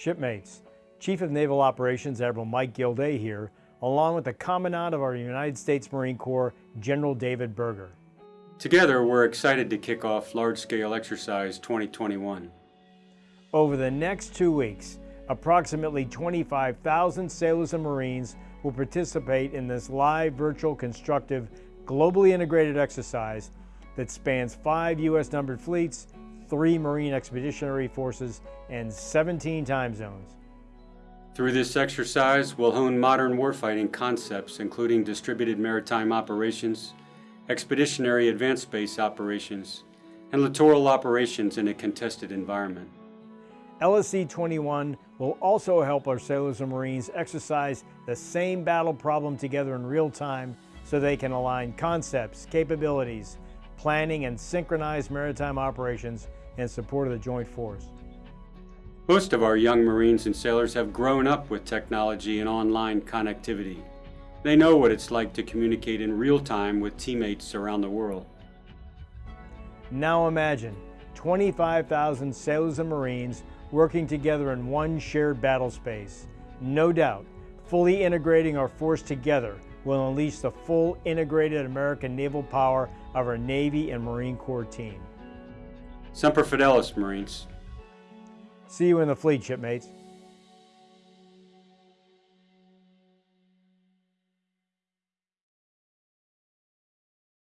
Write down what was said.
Shipmates, Chief of Naval Operations Admiral Mike Gilday here, along with the Commandant of our United States Marine Corps, General David Berger. Together, we're excited to kick off large-scale exercise 2021. Over the next two weeks, approximately 25,000 sailors and Marines will participate in this live virtual constructive globally integrated exercise that spans five U.S. numbered fleets, three Marine Expeditionary Forces, and 17 time zones. Through this exercise, we'll hone modern warfighting concepts including distributed maritime operations, expeditionary advanced base operations, and littoral operations in a contested environment. LSE 21 will also help our sailors and Marines exercise the same battle problem together in real time so they can align concepts, capabilities, planning, and synchronize maritime operations in support of the joint force. Most of our young Marines and sailors have grown up with technology and online connectivity. They know what it's like to communicate in real time with teammates around the world. Now imagine 25,000 sailors and Marines working together in one shared battle space. No doubt, fully integrating our force together will unleash the full integrated American naval power of our Navy and Marine Corps team. Semper Fidelis, Marines. See you in the fleet, shipmates.